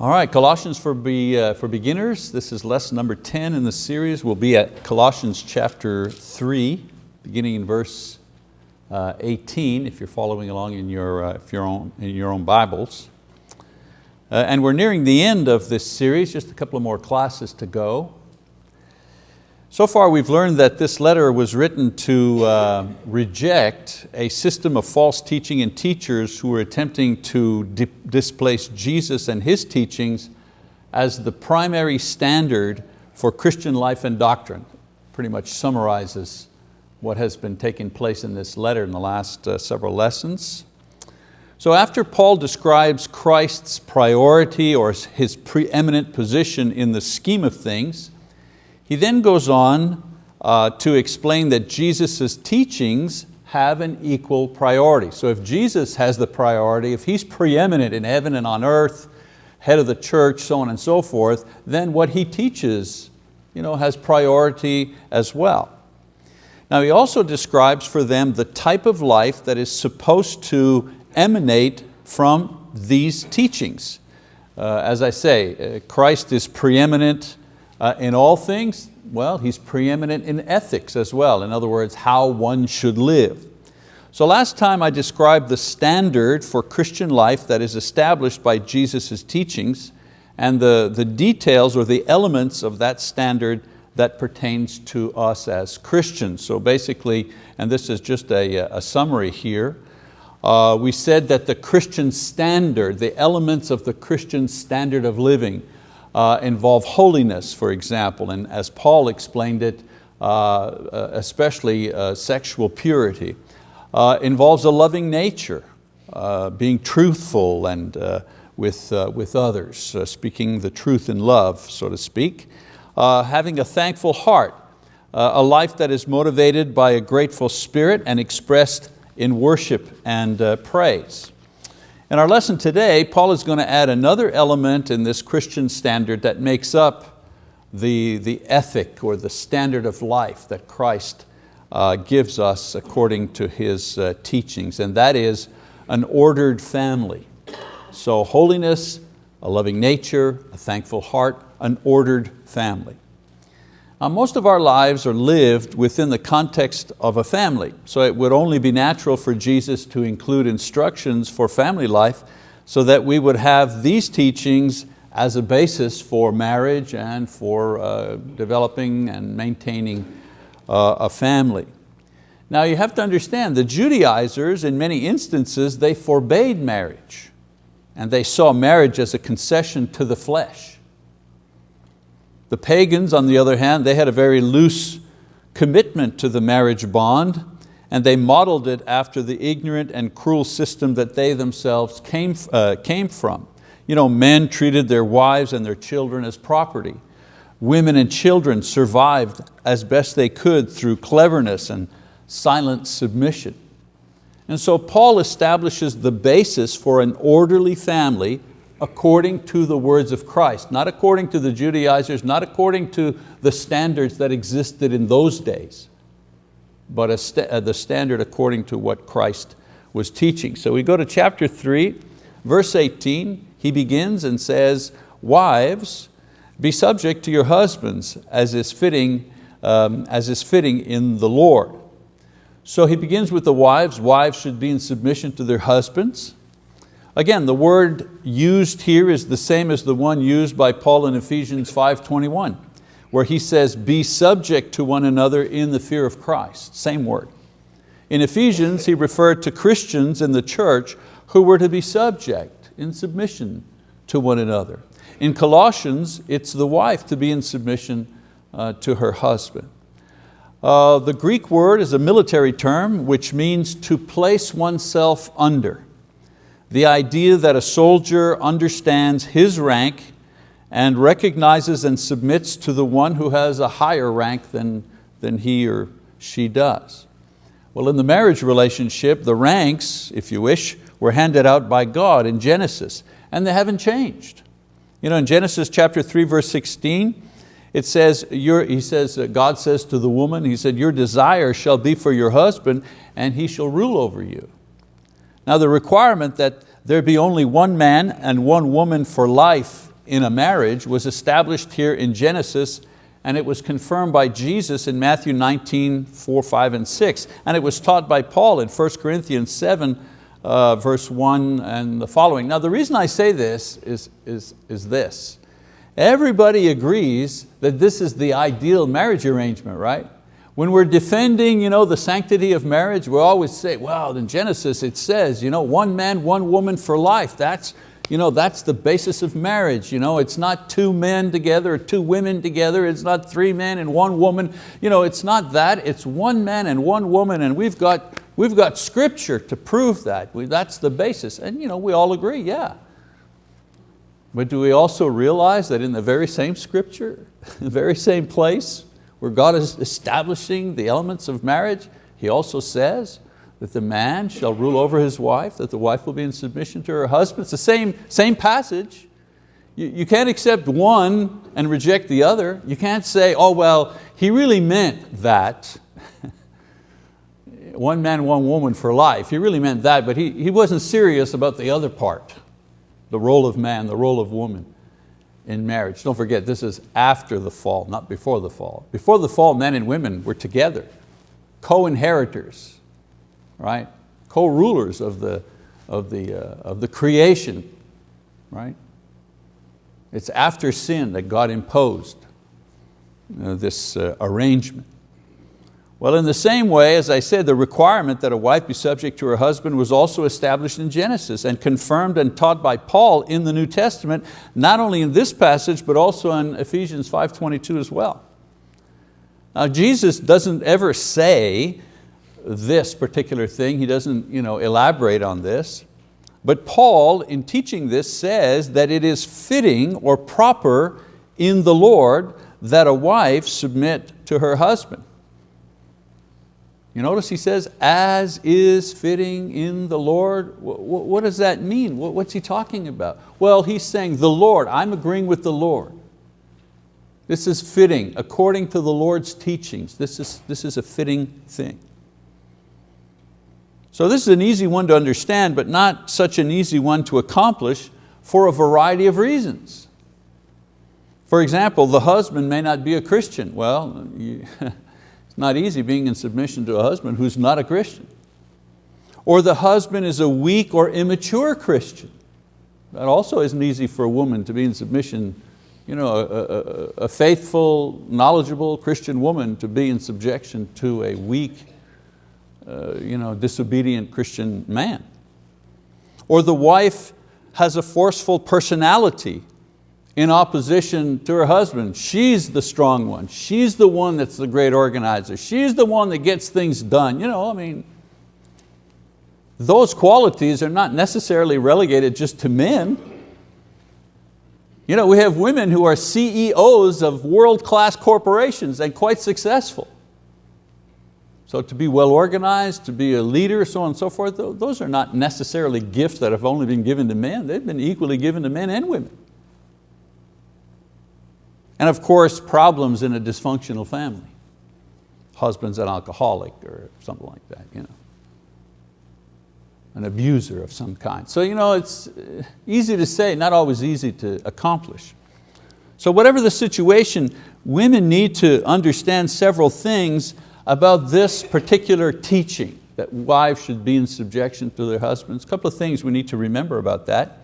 All right, Colossians for, be, uh, for beginners. This is lesson number 10 in the series. We'll be at Colossians chapter 3, beginning in verse uh, 18, if you're following along in your, uh, if you're on, in your own Bibles. Uh, and we're nearing the end of this series, just a couple of more classes to go. So far we've learned that this letter was written to uh, reject a system of false teaching and teachers who were attempting to di displace Jesus and His teachings as the primary standard for Christian life and doctrine. Pretty much summarizes what has been taking place in this letter in the last uh, several lessons. So after Paul describes Christ's priority or His preeminent position in the scheme of things, he then goes on uh, to explain that Jesus' teachings have an equal priority. So if Jesus has the priority, if He's preeminent in heaven and on earth, head of the church, so on and so forth, then what He teaches you know, has priority as well. Now he also describes for them the type of life that is supposed to emanate from these teachings. Uh, as I say, uh, Christ is preeminent uh, in all things, well, He's preeminent in ethics as well. In other words, how one should live. So last time I described the standard for Christian life that is established by Jesus' teachings and the, the details or the elements of that standard that pertains to us as Christians. So basically, and this is just a, a summary here, uh, we said that the Christian standard, the elements of the Christian standard of living uh, involve holiness, for example, and as Paul explained it, uh, uh especially uh, sexual purity, uh, involves a loving nature, being truthful and with, with others, speaking the truth in love, so to speak, having a thankful heart, a life that is motivated by a grateful spirit and expressed in worship and praise. In our lesson today, Paul is going to add another element in this Christian standard that makes up the, the ethic or the standard of life that Christ uh, gives us according to His uh, teachings, and that is an ordered family. So holiness, a loving nature, a thankful heart, an ordered family. Now, most of our lives are lived within the context of a family, so it would only be natural for Jesus to include instructions for family life so that we would have these teachings as a basis for marriage and for uh, developing and maintaining uh, a family. Now you have to understand, the Judaizers in many instances, they forbade marriage and they saw marriage as a concession to the flesh. The pagans, on the other hand, they had a very loose commitment to the marriage bond and they modeled it after the ignorant and cruel system that they themselves came, uh, came from. You know, men treated their wives and their children as property. Women and children survived as best they could through cleverness and silent submission. And so Paul establishes the basis for an orderly family according to the words of Christ, not according to the Judaizers, not according to the standards that existed in those days, but st uh, the standard according to what Christ was teaching. So we go to chapter three, verse 18, he begins and says, wives, be subject to your husbands as is fitting, um, as is fitting in the Lord. So he begins with the wives, wives should be in submission to their husbands. Again, the word used here is the same as the one used by Paul in Ephesians 5.21, where he says, be subject to one another in the fear of Christ, same word. In Ephesians, he referred to Christians in the church who were to be subject, in submission to one another. In Colossians, it's the wife to be in submission uh, to her husband. Uh, the Greek word is a military term which means to place oneself under the idea that a soldier understands his rank and recognizes and submits to the one who has a higher rank than, than he or she does. Well, in the marriage relationship, the ranks, if you wish, were handed out by God in Genesis, and they haven't changed. You know, in Genesis chapter 3, verse 16, it says, he says, uh, God says to the woman, He said, your desire shall be for your husband, and he shall rule over you. Now the requirement that there be only one man and one woman for life in a marriage was established here in Genesis and it was confirmed by Jesus in Matthew 19, 4, 5, and 6. And it was taught by Paul in 1 Corinthians 7, uh, verse 1 and the following. Now the reason I say this is, is, is this. Everybody agrees that this is the ideal marriage arrangement, right? When we're defending you know, the sanctity of marriage, we always say, well, in Genesis it says, you know, one man, one woman for life. That's, you know, that's the basis of marriage. You know, it's not two men together or two women together. It's not three men and one woman. You know, it's not that. It's one man and one woman and we've got, we've got scripture to prove that. We, that's the basis. And you know, we all agree, yeah. But do we also realize that in the very same scripture, the very same place, where God is establishing the elements of marriage, He also says that the man shall rule over his wife, that the wife will be in submission to her husband. It's the same, same passage. You, you can't accept one and reject the other. You can't say, oh well, he really meant that. one man, one woman for life. He really meant that, but he, he wasn't serious about the other part, the role of man, the role of woman in marriage. Don't forget, this is after the fall, not before the fall. Before the fall, men and women were together, co-inheritors, right? Co-rulers of the, of, the, uh, of the creation, right? It's after sin that God imposed uh, this uh, arrangement. Well, in the same way, as I said, the requirement that a wife be subject to her husband was also established in Genesis and confirmed and taught by Paul in the New Testament, not only in this passage, but also in Ephesians 5.22 as well. Now Jesus doesn't ever say this particular thing, he doesn't you know, elaborate on this, but Paul, in teaching this, says that it is fitting or proper in the Lord that a wife submit to her husband. You notice he says, as is fitting in the Lord. What does that mean? What's he talking about? Well, he's saying the Lord, I'm agreeing with the Lord. This is fitting according to the Lord's teachings. This is, this is a fitting thing. So this is an easy one to understand, but not such an easy one to accomplish for a variety of reasons. For example, the husband may not be a Christian. Well, you, It's not easy being in submission to a husband who's not a Christian. Or the husband is a weak or immature Christian. That also isn't easy for a woman to be in submission, you know, a, a, a faithful, knowledgeable Christian woman to be in subjection to a weak, uh, you know, disobedient Christian man. Or the wife has a forceful personality in opposition to her husband. She's the strong one. She's the one that's the great organizer. She's the one that gets things done. You know, I mean, those qualities are not necessarily relegated just to men. You know, we have women who are CEOs of world-class corporations and quite successful. So to be well organized, to be a leader, so on and so forth, those are not necessarily gifts that have only been given to men. They've been equally given to men and women. And of course, problems in a dysfunctional family. Husband's an alcoholic or something like that. You know. An abuser of some kind. So you know, it's uh, easy to say, not always easy to accomplish. So whatever the situation, women need to understand several things about this particular teaching, that wives should be in subjection to their husbands. A couple of things we need to remember about that.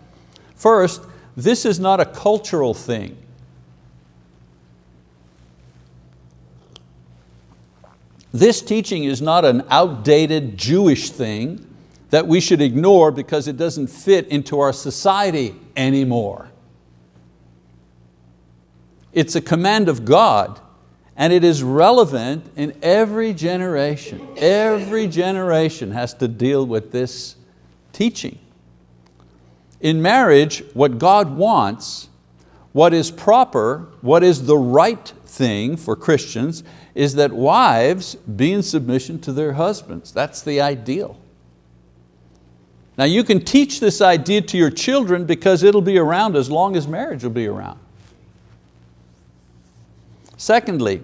First, this is not a cultural thing. This teaching is not an outdated Jewish thing that we should ignore because it doesn't fit into our society anymore. It's a command of God and it is relevant in every generation. Every generation has to deal with this teaching. In marriage, what God wants, what is proper, what is the right thing for Christians is that wives be in submission to their husbands. That's the ideal. Now you can teach this idea to your children because it'll be around as long as marriage will be around. Secondly,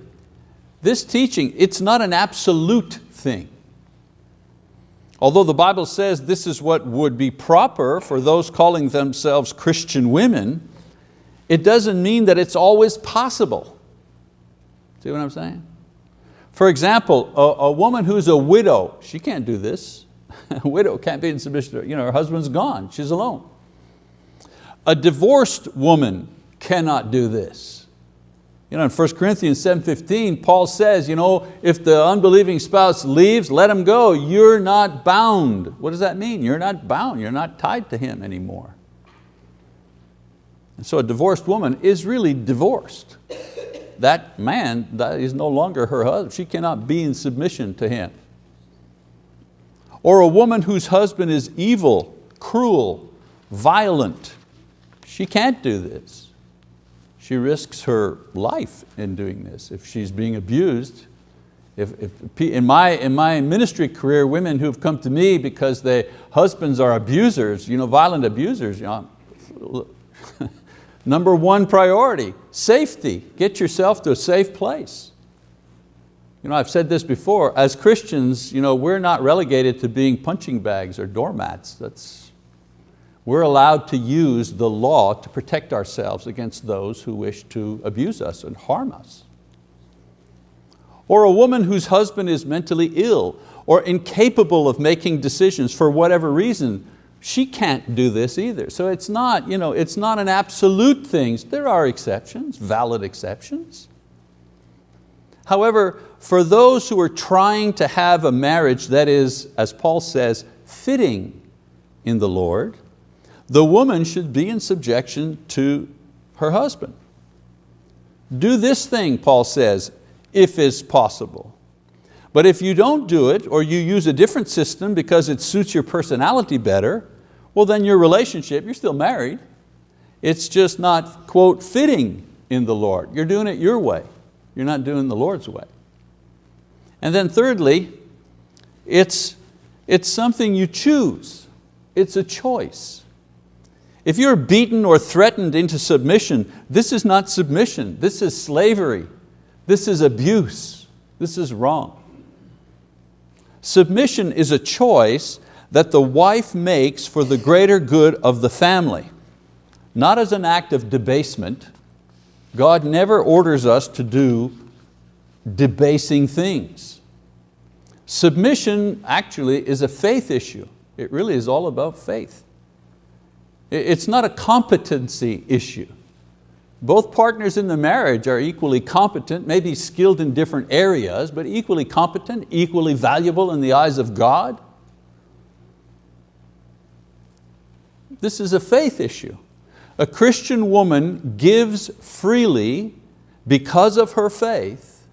this teaching, it's not an absolute thing. Although the Bible says this is what would be proper for those calling themselves Christian women, it doesn't mean that it's always possible. See what I'm saying? For example, a, a woman who's a widow, she can't do this. a widow can't be in submission to, you know, her husband's gone, she's alone. A divorced woman cannot do this. You know, in 1 Corinthians 7.15, Paul says, you know, if the unbelieving spouse leaves, let him go. You're not bound. What does that mean? You're not bound. You're not tied to him anymore. And so a divorced woman is really divorced. That man that is no longer her husband. She cannot be in submission to him. Or a woman whose husband is evil, cruel, violent. She can't do this she risks her life in doing this. If she's being abused, if, if, in, my, in my ministry career, women who've come to me because their husbands are abusers, you know, violent abusers, you know, number one priority, safety. Get yourself to a safe place. You know, I've said this before, as Christians, you know, we're not relegated to being punching bags or doormats. That's, we're allowed to use the law to protect ourselves against those who wish to abuse us and harm us. Or a woman whose husband is mentally ill or incapable of making decisions for whatever reason, she can't do this either. So it's not, you know, it's not an absolute thing. There are exceptions, valid exceptions. However, for those who are trying to have a marriage that is, as Paul says, fitting in the Lord, the woman should be in subjection to her husband. Do this thing, Paul says, if it's possible. But if you don't do it, or you use a different system because it suits your personality better, well then your relationship, you're still married, it's just not, quote, fitting in the Lord. You're doing it your way. You're not doing the Lord's way. And then thirdly, it's, it's something you choose. It's a choice. If you're beaten or threatened into submission, this is not submission, this is slavery, this is abuse, this is wrong. Submission is a choice that the wife makes for the greater good of the family, not as an act of debasement. God never orders us to do debasing things. Submission actually is a faith issue. It really is all about faith. It's not a competency issue. Both partners in the marriage are equally competent, maybe skilled in different areas, but equally competent, equally valuable in the eyes of God. This is a faith issue. A Christian woman gives freely because of her faith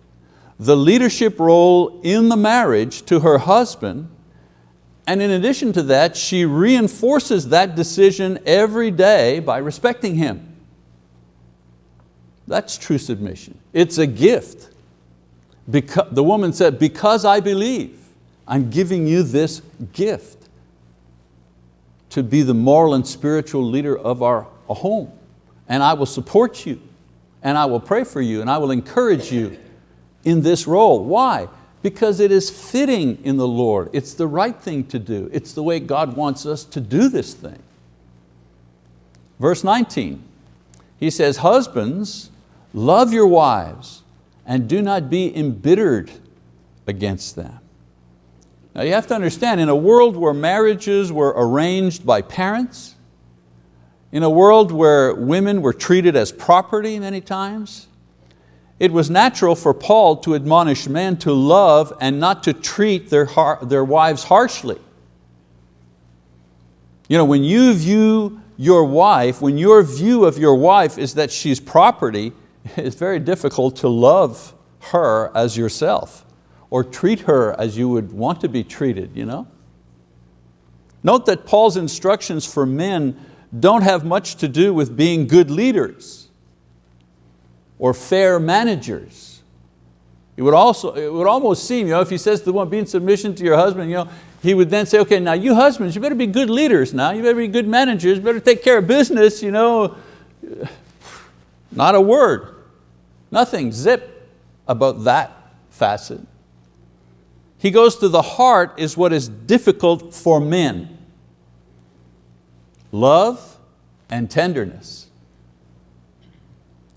the leadership role in the marriage to her husband and in addition to that, she reinforces that decision every day by respecting him. That's true submission. It's a gift. Because, the woman said, because I believe, I'm giving you this gift to be the moral and spiritual leader of our home. And I will support you, and I will pray for you, and I will encourage you in this role. Why? because it is fitting in the Lord. It's the right thing to do. It's the way God wants us to do this thing. Verse 19, he says, husbands, love your wives and do not be embittered against them. Now you have to understand, in a world where marriages were arranged by parents, in a world where women were treated as property many times, it was natural for Paul to admonish men to love and not to treat their, their wives harshly. You know, when you view your wife, when your view of your wife is that she's property, it's very difficult to love her as yourself or treat her as you would want to be treated. You know? Note that Paul's instructions for men don't have much to do with being good leaders or fair managers. It would, also, it would almost seem, you know, if he says the one, be in submission to your husband, you know, he would then say, okay, now you husbands, you better be good leaders now, you better be good managers, better take care of business, you know. Not a word, nothing, zip about that facet. He goes to the heart is what is difficult for men. Love and tenderness.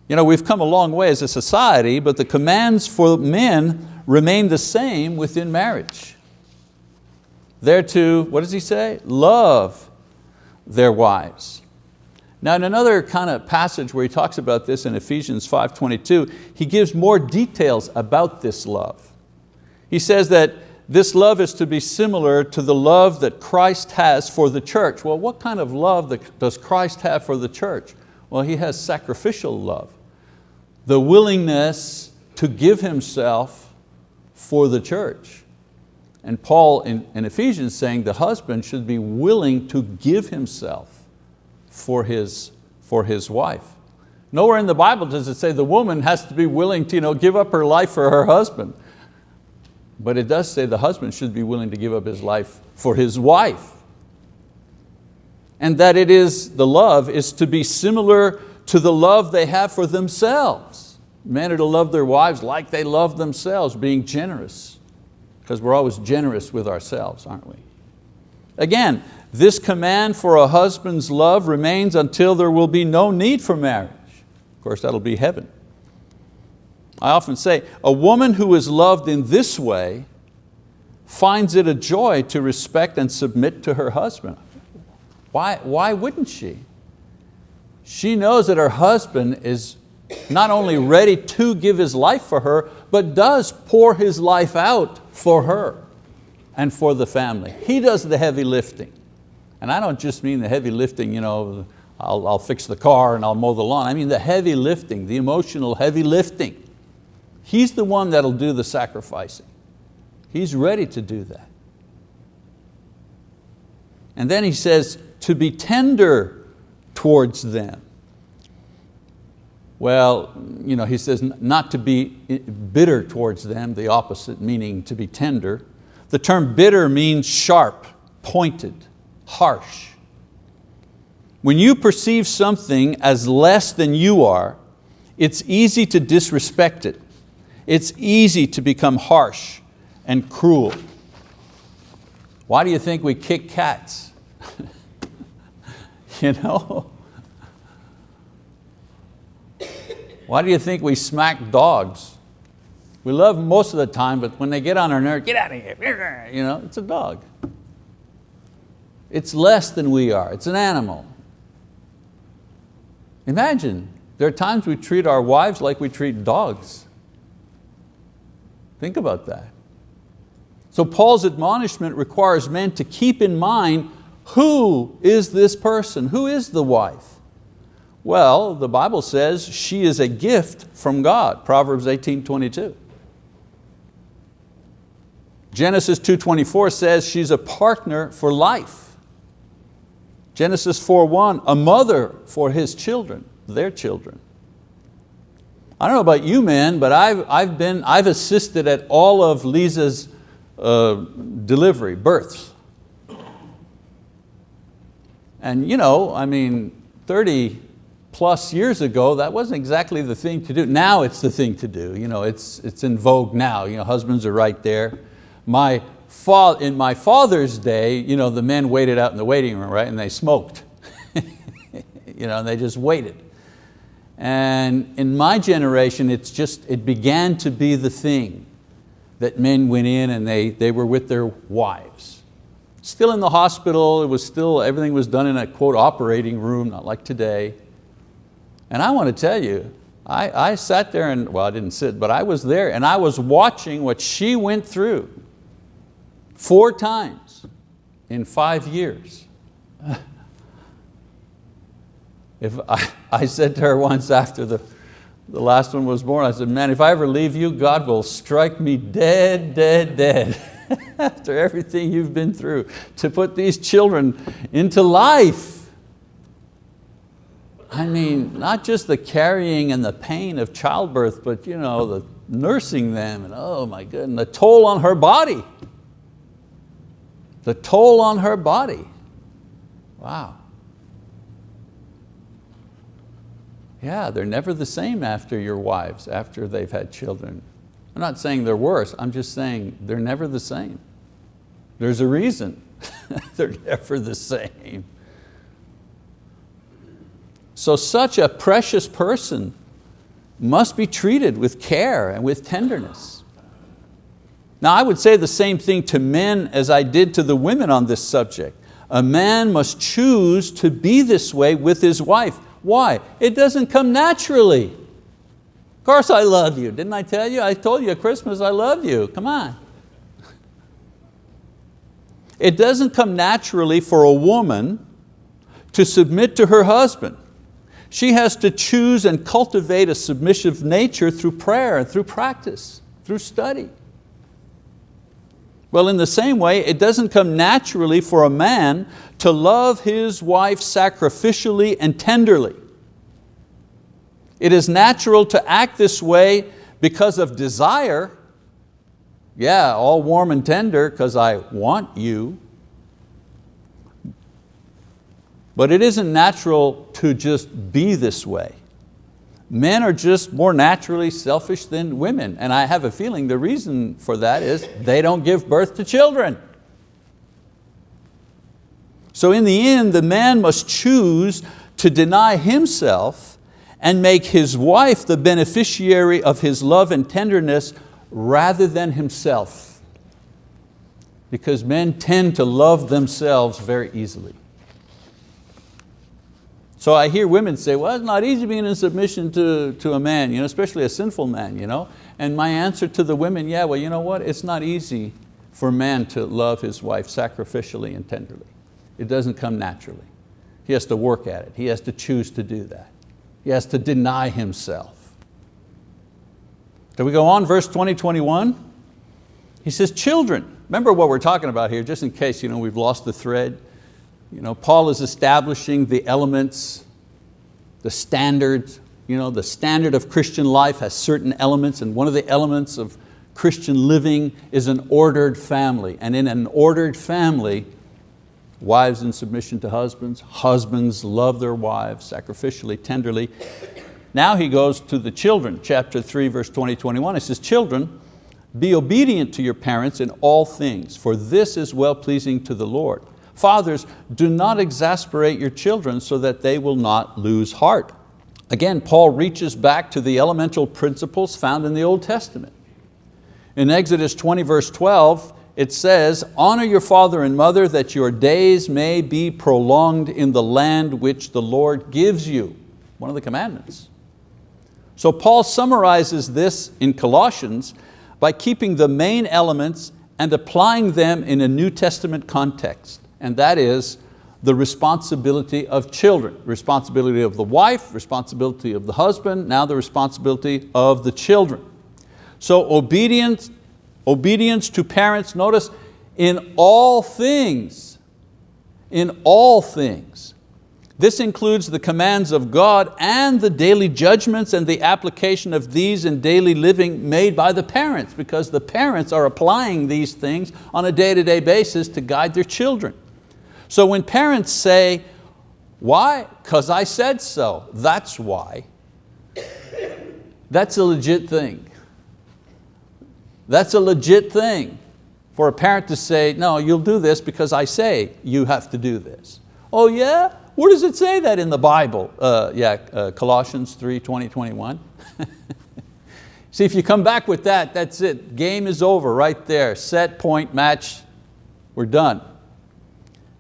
You know, we've come a long way as a society, but the commands for men remain the same within marriage. They're to, what does he say? Love their wives. Now in another kind of passage where he talks about this in Ephesians 5.22, he gives more details about this love. He says that this love is to be similar to the love that Christ has for the church. Well, what kind of love does Christ have for the church? Well, He has sacrificial love. The willingness to give Himself for the church. And Paul in, in Ephesians saying the husband should be willing to give himself for his, for his wife. Nowhere in the Bible does it say the woman has to be willing to you know, give up her life for her husband. But it does say the husband should be willing to give up his life for his wife. And that it is, the love is to be similar to the love they have for themselves. Men are to love their wives like they love themselves, being generous. Because we're always generous with ourselves, aren't we? Again, this command for a husband's love remains until there will be no need for marriage. Of course, that'll be heaven. I often say, a woman who is loved in this way finds it a joy to respect and submit to her husband. Why, why wouldn't she? She knows that her husband is not only ready to give his life for her, but does pour his life out for her and for the family. He does the heavy lifting. And I don't just mean the heavy lifting, you know, I'll, I'll fix the car and I'll mow the lawn. I mean the heavy lifting, the emotional heavy lifting. He's the one that'll do the sacrificing. He's ready to do that. And then he says, to be tender towards them. Well, you know, he says not to be bitter towards them, the opposite meaning to be tender. The term bitter means sharp, pointed, harsh. When you perceive something as less than you are, it's easy to disrespect it. It's easy to become harsh and cruel. Why do you think we kick cats? you know? Why do you think we smack dogs? We love them most of the time, but when they get on our nerve, get out of here, you know, it's a dog. It's less than we are, it's an animal. Imagine, there are times we treat our wives like we treat dogs. Think about that. So Paul's admonishment requires men to keep in mind who is this person? Who is the wife? Well, the Bible says she is a gift from God, Proverbs 18, 22. Genesis 2.24 says she's a partner for life. Genesis 4.1, a mother for his children, their children. I don't know about you men, but I've, I've, been, I've assisted at all of Lisa's uh, delivery, births. And you know, I mean, 30 plus years ago, that wasn't exactly the thing to do. Now it's the thing to do. You know, it's, it's in vogue now. You know, husbands are right there. My fa in my father's day, you know, the men waited out in the waiting room, right, and they smoked. you know, and they just waited. And in my generation, it's just, it began to be the thing that men went in and they, they were with their wives. Still in the hospital, it was still, everything was done in a quote operating room, not like today. And I want to tell you, I, I sat there and, well I didn't sit, but I was there and I was watching what she went through four times in five years. If I, I said to her once after the, the last one was born, I said, man, if I ever leave you, God will strike me dead, dead, dead. after everything you've been through, to put these children into life. I mean, not just the carrying and the pain of childbirth, but you know, the nursing them, and oh my goodness, the toll on her body. The toll on her body. Wow. Yeah, they're never the same after your wives, after they've had children. I'm not saying they're worse, I'm just saying they're never the same. There's a reason they're never the same. So such a precious person must be treated with care and with tenderness. Now I would say the same thing to men as I did to the women on this subject. A man must choose to be this way with his wife. Why? It doesn't come naturally. Of course I love you. Didn't I tell you? I told you at Christmas I love you. Come on. It doesn't come naturally for a woman to submit to her husband. She has to choose and cultivate a submissive nature through prayer and through practice, through study. Well, in the same way, it doesn't come naturally for a man to love his wife sacrificially and tenderly. It is natural to act this way because of desire. Yeah, all warm and tender because I want you. But it isn't natural to just be this way. Men are just more naturally selfish than women, and I have a feeling the reason for that is they don't give birth to children. So in the end, the man must choose to deny himself and make his wife the beneficiary of his love and tenderness rather than himself. Because men tend to love themselves very easily. So I hear women say, well, it's not easy being in submission to, to a man, you know, especially a sinful man. You know? And my answer to the women, yeah, well, you know what? It's not easy for man to love his wife sacrificially and tenderly. It doesn't come naturally. He has to work at it. He has to choose to do that. He has to deny himself. Do we go on, verse 20, 21? He says, children, remember what we're talking about here, just in case you know, we've lost the thread. You know, Paul is establishing the elements, the standards. You know, the standard of Christian life has certain elements and one of the elements of Christian living is an ordered family. And in an ordered family, wives in submission to husbands, husbands love their wives sacrificially, tenderly. Now he goes to the children, chapter 3, verse 20, 21. He says, children, be obedient to your parents in all things, for this is well-pleasing to the Lord. Fathers, do not exasperate your children so that they will not lose heart. Again, Paul reaches back to the elemental principles found in the Old Testament. In Exodus 20 verse 12, it says, honor your father and mother that your days may be prolonged in the land which the Lord gives you. One of the commandments. So Paul summarizes this in Colossians by keeping the main elements and applying them in a New Testament context and that is the responsibility of children. Responsibility of the wife, responsibility of the husband, now the responsibility of the children. So obedience, obedience to parents, notice, in all things, in all things. This includes the commands of God and the daily judgments and the application of these in daily living made by the parents because the parents are applying these things on a day-to-day -day basis to guide their children. So when parents say, why? Because I said so, that's why. That's a legit thing. That's a legit thing for a parent to say, no, you'll do this because I say you have to do this. Oh yeah? Where does it say that in the Bible? Uh, yeah, uh, Colossians 3, 20, 21. See, if you come back with that, that's it. Game is over right there. Set, point, match, we're done.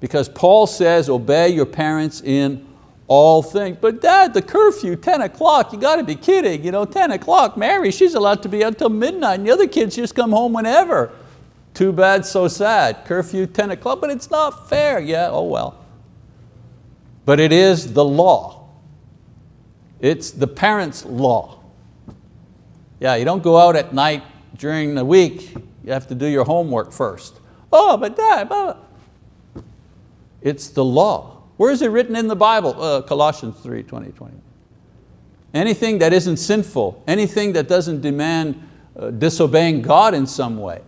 Because Paul says, obey your parents in all things. But dad, the curfew, 10 o'clock, you got to be kidding. You know, 10 o'clock, Mary, she's allowed to be until midnight and the other kids just come home whenever. Too bad, so sad. Curfew 10 o'clock, but it's not fair. Yeah, oh well. But it is the law. It's the parents' law. Yeah, you don't go out at night during the week. You have to do your homework first. Oh, but dad, but it's the law. Where is it written in the Bible? Uh, Colossians 3, 20, 20. Anything that isn't sinful, anything that doesn't demand uh, disobeying God in some way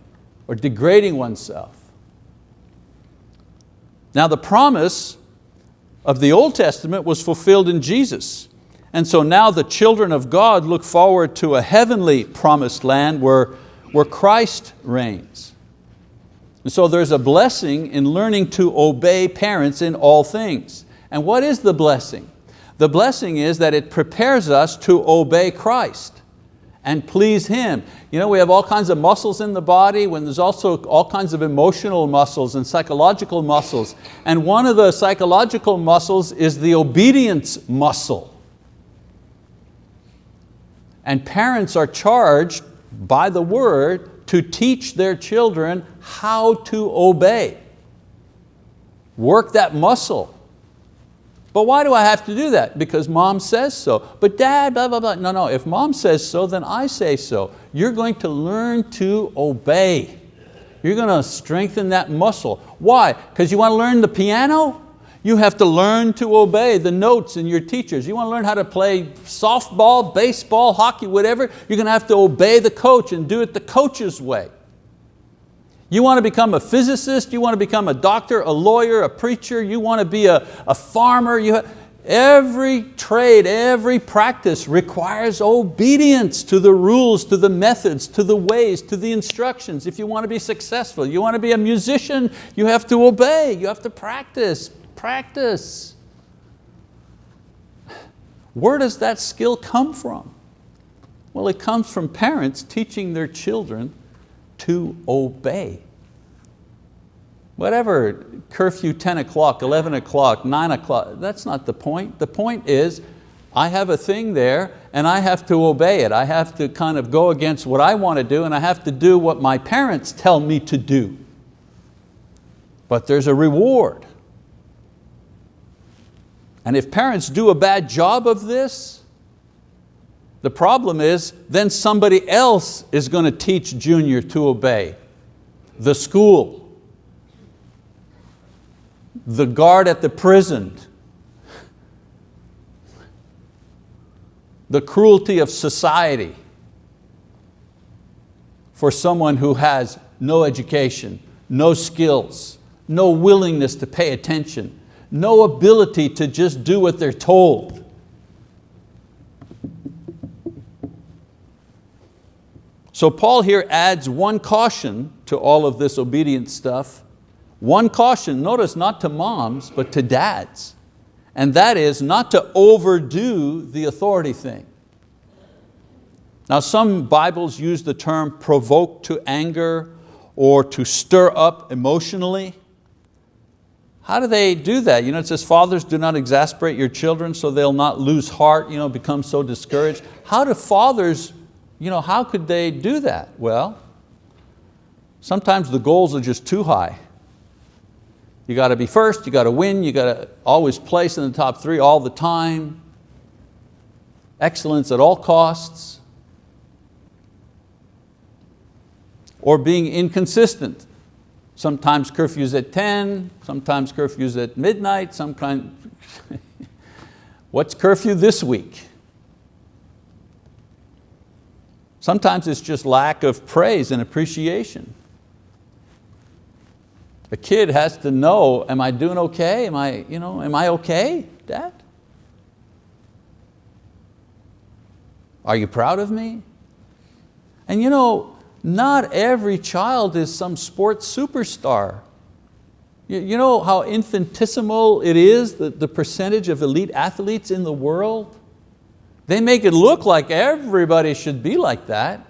or degrading oneself. Now the promise of the Old Testament was fulfilled in Jesus. And so now the children of God look forward to a heavenly promised land where, where Christ reigns. And so there's a blessing in learning to obey parents in all things. And what is the blessing? The blessing is that it prepares us to obey Christ and please Him. You know, we have all kinds of muscles in the body when there's also all kinds of emotional muscles and psychological muscles. And one of the psychological muscles is the obedience muscle. And parents are charged by the word to teach their children how to obey. Work that muscle. But why do I have to do that? Because mom says so. But dad, blah, blah, blah. No, no, if mom says so, then I say so. You're going to learn to obey. You're going to strengthen that muscle. Why? Because you want to learn the piano? You have to learn to obey the notes in your teachers. You want to learn how to play softball, baseball, hockey, whatever, you're going to have to obey the coach and do it the coach's way. You want to become a physicist, you want to become a doctor, a lawyer, a preacher, you want to be a, a farmer. You every trade, every practice requires obedience to the rules, to the methods, to the ways, to the instructions. If you want to be successful, you want to be a musician, you have to obey, you have to practice, practice. Where does that skill come from? Well, it comes from parents teaching their children to obey. Whatever, curfew 10 o'clock, 11 o'clock, 9 o'clock, that's not the point. The point is, I have a thing there and I have to obey it. I have to kind of go against what I want to do and I have to do what my parents tell me to do. But there's a reward. And if parents do a bad job of this, the problem is then somebody else is going to teach Junior to obey. The school, the guard at the prison, the cruelty of society for someone who has no education, no skills, no willingness to pay attention, no ability to just do what they're told. So Paul here adds one caution to all of this obedience stuff. One caution, notice not to moms, but to dads. And that is not to overdo the authority thing. Now some Bibles use the term provoke to anger or to stir up emotionally. How do they do that? You know, it says, fathers, do not exasperate your children so they'll not lose heart, you know, become so discouraged. How do fathers you know, how could they do that? Well, sometimes the goals are just too high. You got to be first, you got to win, you got to always place in the top three all the time. Excellence at all costs. Or being inconsistent. Sometimes curfews at 10, sometimes curfews at midnight, sometimes, what's curfew this week? Sometimes it's just lack of praise and appreciation. A kid has to know, am I doing okay? Am I, you know, am I okay, Dad? Are you proud of me? And you know, not every child is some sports superstar. You, know how infinitesimal it is, the, the percentage of elite athletes in the world? They make it look like everybody should be like that.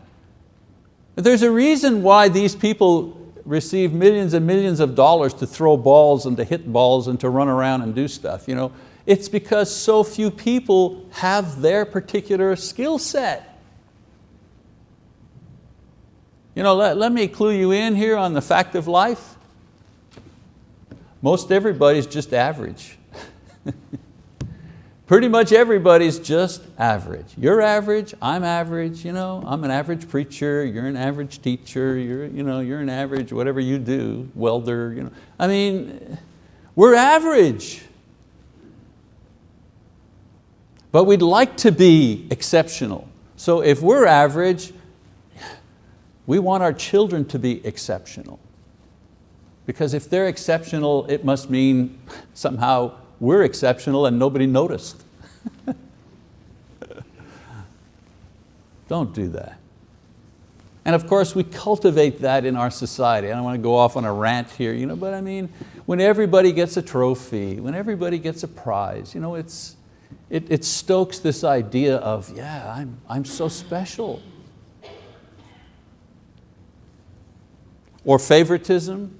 But there's a reason why these people receive millions and millions of dollars to throw balls and to hit balls and to run around and do stuff. You know? It's because so few people have their particular skill set. You know, let, let me clue you in here on the fact of life. Most everybody's just average. Pretty much everybody's just average. You're average, I'm average, you know, I'm an average preacher, you're an average teacher, you're, you know, you're an average whatever you do, welder. You know. I mean, we're average. But we'd like to be exceptional. So if we're average, we want our children to be exceptional. Because if they're exceptional, it must mean somehow we're exceptional and nobody noticed. Don't do that. And of course we cultivate that in our society. I don't want to go off on a rant here, you know, but I mean, when everybody gets a trophy, when everybody gets a prize, you know, it's, it, it stokes this idea of, yeah, I'm, I'm so special. Or favoritism.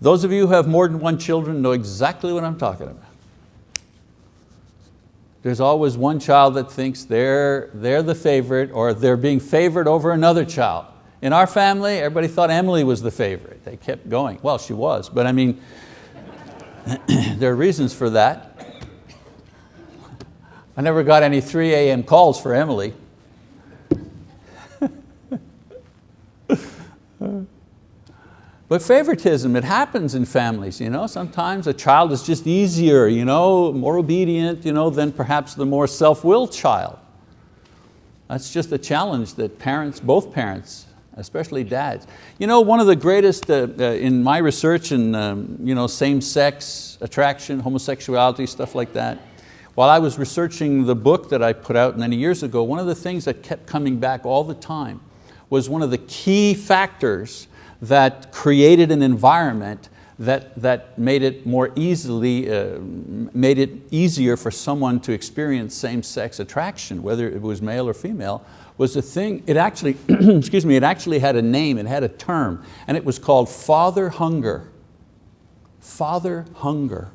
Those of you who have more than one children know exactly what I'm talking about. There's always one child that thinks they're, they're the favorite or they're being favored over another child. In our family, everybody thought Emily was the favorite. They kept going. Well, she was, but I mean, there are reasons for that. I never got any 3 a.m. calls for Emily. But favoritism, it happens in families. You know? Sometimes a child is just easier, you know, more obedient you know, than perhaps the more self-willed child. That's just a challenge that parents, both parents, especially dads. You know, one of the greatest, uh, uh, in my research in um, you know, same-sex attraction, homosexuality, stuff like that, while I was researching the book that I put out many years ago, one of the things that kept coming back all the time was one of the key factors that created an environment that, that made it more easily, uh, made it easier for someone to experience same-sex attraction, whether it was male or female, was a thing, it actually, excuse me, it actually had a name, it had a term, and it was called father hunger. Father hunger.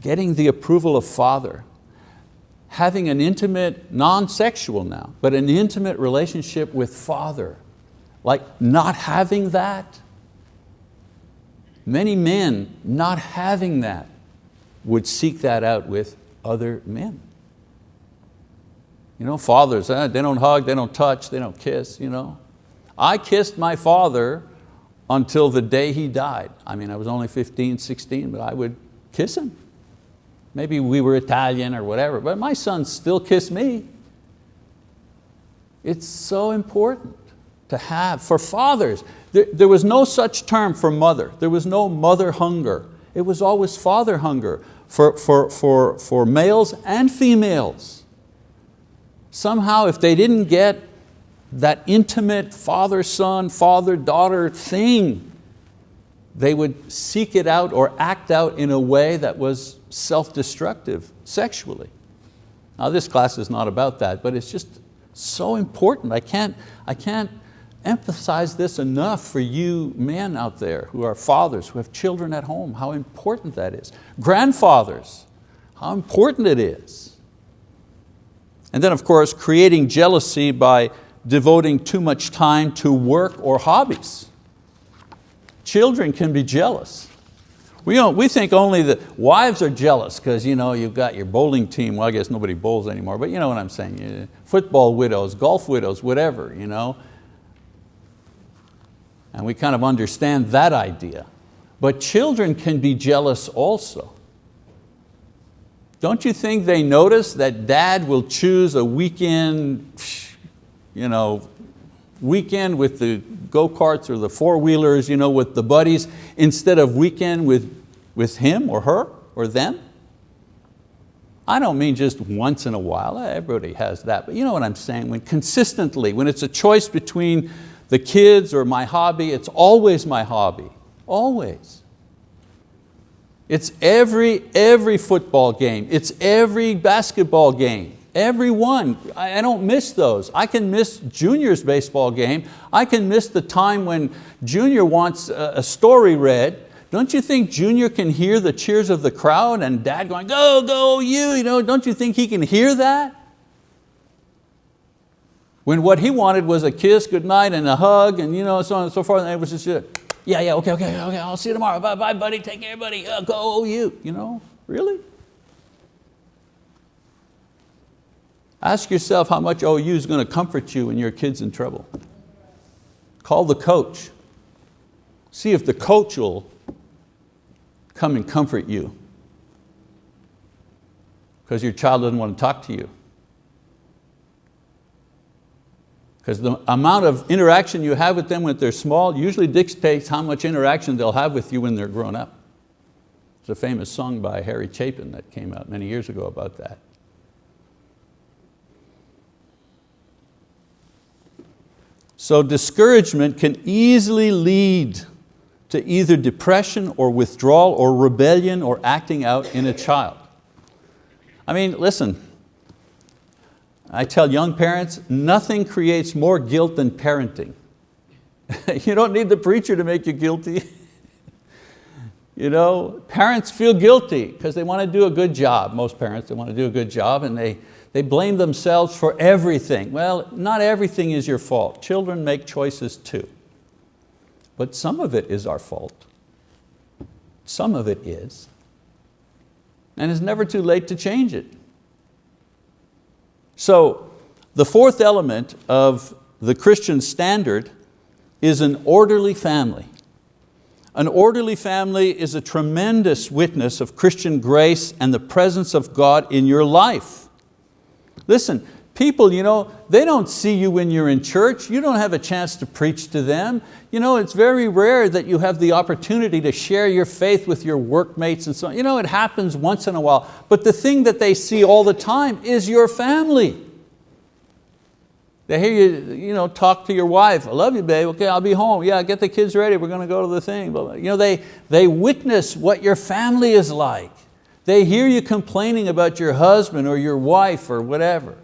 Getting the approval of father having an intimate, non-sexual now, but an intimate relationship with Father. Like not having that, many men not having that would seek that out with other men. You know, fathers, eh, they don't hug, they don't touch, they don't kiss. You know. I kissed my father until the day he died. I mean, I was only 15, 16, but I would kiss him. Maybe we were Italian or whatever, but my son still kissed me. It's so important to have, for fathers, there, there was no such term for mother. There was no mother hunger. It was always father hunger for, for, for, for males and females. Somehow if they didn't get that intimate father-son, father-daughter thing, they would seek it out or act out in a way that was self-destructive sexually. Now this class is not about that, but it's just so important. I can't, I can't emphasize this enough for you men out there who are fathers, who have children at home, how important that is. Grandfathers, how important it is. And then of course, creating jealousy by devoting too much time to work or hobbies. Children can be jealous. We, don't, we think only the wives are jealous because you know, you've got your bowling team, well I guess nobody bowls anymore, but you know what I'm saying, football widows, golf widows, whatever. You know? And we kind of understand that idea. But children can be jealous also. Don't you think they notice that dad will choose a weekend, you know, weekend with the go-karts or the four-wheelers you know, with the buddies instead of weekend with, with him or her or them? I don't mean just once in a while, everybody has that, but you know what I'm saying, when consistently, when it's a choice between the kids or my hobby, it's always my hobby, always. It's every, every football game, it's every basketball game. Every one, I don't miss those. I can miss Junior's baseball game. I can miss the time when Junior wants a story read. Don't you think Junior can hear the cheers of the crowd and dad going, go, go, you, you know, don't you think he can hear that? When what he wanted was a kiss, good night, and a hug, and you know, so on and so forth, and it was just, yeah, yeah, okay, okay, okay, I'll see you tomorrow. Bye, bye, buddy, take care, buddy, uh, go, you, you know, really? Ask yourself how much OU is going to comfort you when your kid's in trouble. Call the coach. See if the coach will come and comfort you because your child doesn't want to talk to you. Because the amount of interaction you have with them when they're small usually dictates how much interaction they'll have with you when they're grown up. There's a famous song by Harry Chapin that came out many years ago about that. So discouragement can easily lead to either depression or withdrawal or rebellion or acting out in a child. I mean, listen, I tell young parents, nothing creates more guilt than parenting. you don't need the preacher to make you guilty. you know, parents feel guilty because they want to do a good job. Most parents, they want to do a good job and they, they blame themselves for everything. Well, not everything is your fault. Children make choices too. But some of it is our fault. Some of it is. And it's never too late to change it. So the fourth element of the Christian standard is an orderly family. An orderly family is a tremendous witness of Christian grace and the presence of God in your life. Listen, people, you know, they don't see you when you're in church. You don't have a chance to preach to them. You know, it's very rare that you have the opportunity to share your faith with your workmates and so on. You know, it happens once in a while. But the thing that they see all the time is your family. They hear you, you know, talk to your wife, I love you babe, okay, I'll be home. Yeah, get the kids ready, we're going to go to the thing. You know, they, they witness what your family is like. They hear you complaining about your husband or your wife or whatever.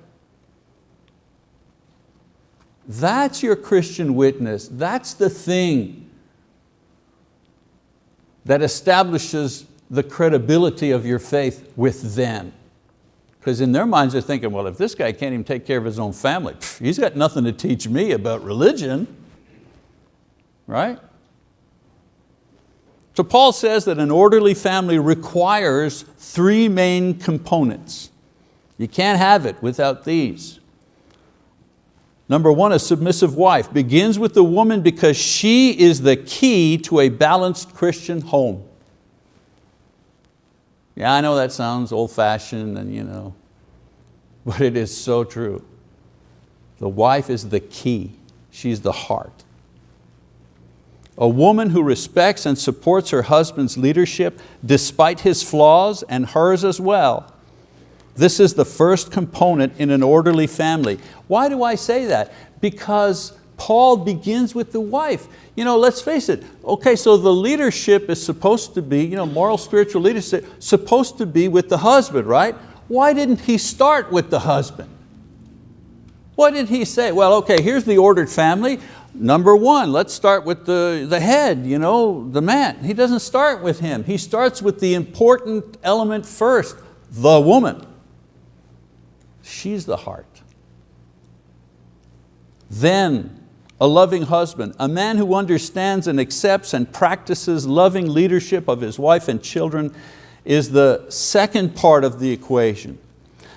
That's your Christian witness. That's the thing that establishes the credibility of your faith with them. Because in their minds they're thinking, well, if this guy can't even take care of his own family, he's got nothing to teach me about religion, right? So Paul says that an orderly family requires three main components. You can't have it without these. Number one, a submissive wife begins with the woman because she is the key to a balanced Christian home. Yeah, I know that sounds old fashioned and you know, but it is so true. The wife is the key. She's the heart. A woman who respects and supports her husband's leadership despite his flaws and hers as well this is the first component in an orderly family. Why do I say that? Because Paul begins with the wife. You know, let's face it, okay, so the leadership is supposed to be, you know, moral spiritual leadership, supposed to be with the husband, right? Why didn't he start with the husband? What did he say? Well, okay, here's the ordered family. Number one, let's start with the, the head, you know, the man. He doesn't start with him. He starts with the important element first, the woman. She's the heart. Then a loving husband, a man who understands and accepts and practices loving leadership of his wife and children is the second part of the equation.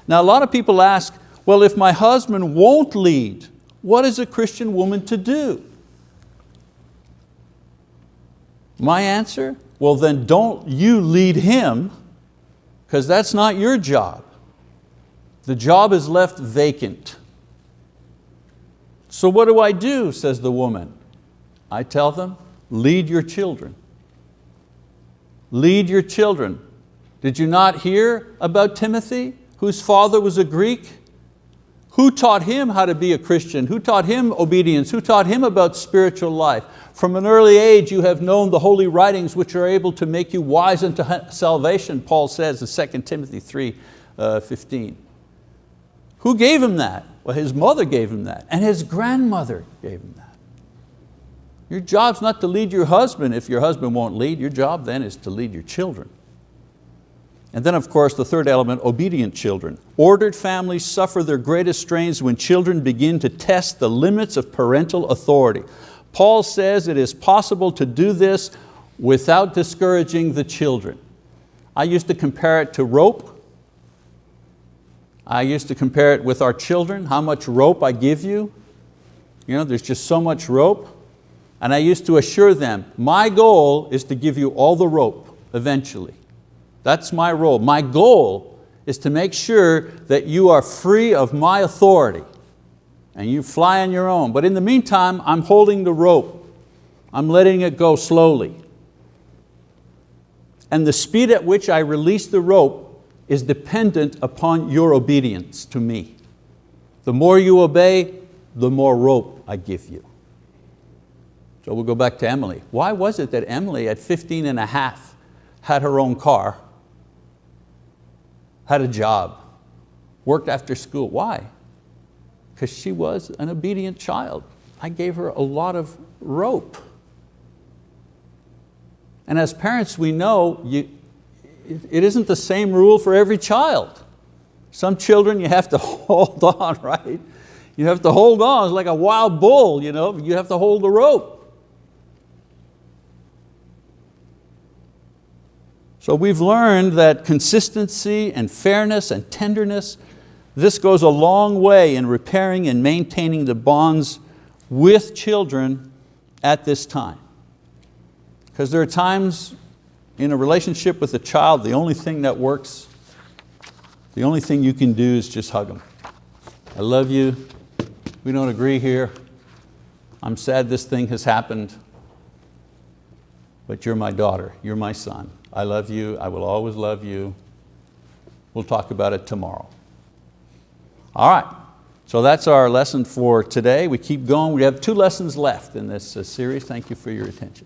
Now a lot of people ask, well if my husband won't lead, what is a Christian woman to do? My answer, well then don't you lead him because that's not your job. The job is left vacant. So what do I do, says the woman. I tell them, lead your children. Lead your children. Did you not hear about Timothy, whose father was a Greek? Who taught him how to be a Christian? Who taught him obedience? Who taught him about spiritual life? From an early age you have known the holy writings which are able to make you wise unto salvation, Paul says in 2 Timothy 3, uh, 15. Who gave him that? Well, his mother gave him that, and his grandmother gave him that. Your job's not to lead your husband if your husband won't lead. Your job then is to lead your children. And then of course the third element, obedient children. Ordered families suffer their greatest strains when children begin to test the limits of parental authority. Paul says it is possible to do this without discouraging the children. I used to compare it to rope. I used to compare it with our children, how much rope I give you. You know, there's just so much rope. And I used to assure them, my goal is to give you all the rope eventually. That's my role. My goal is to make sure that you are free of my authority and you fly on your own. But in the meantime, I'm holding the rope. I'm letting it go slowly. And the speed at which I release the rope is dependent upon your obedience to me. The more you obey, the more rope I give you. So we'll go back to Emily. Why was it that Emily at 15 and a half had her own car, had a job, worked after school? Why? Because she was an obedient child. I gave her a lot of rope. And as parents, we know you, it isn't the same rule for every child. Some children you have to hold on, right? You have to hold on, it's like a wild bull, you know? you have to hold the rope. So we've learned that consistency and fairness and tenderness, this goes a long way in repairing and maintaining the bonds with children at this time. Because there are times in a relationship with a child, the only thing that works, the only thing you can do is just hug them. I love you, we don't agree here, I'm sad this thing has happened, but you're my daughter, you're my son. I love you, I will always love you. We'll talk about it tomorrow. All right, so that's our lesson for today. We keep going, we have two lessons left in this uh, series. Thank you for your attention.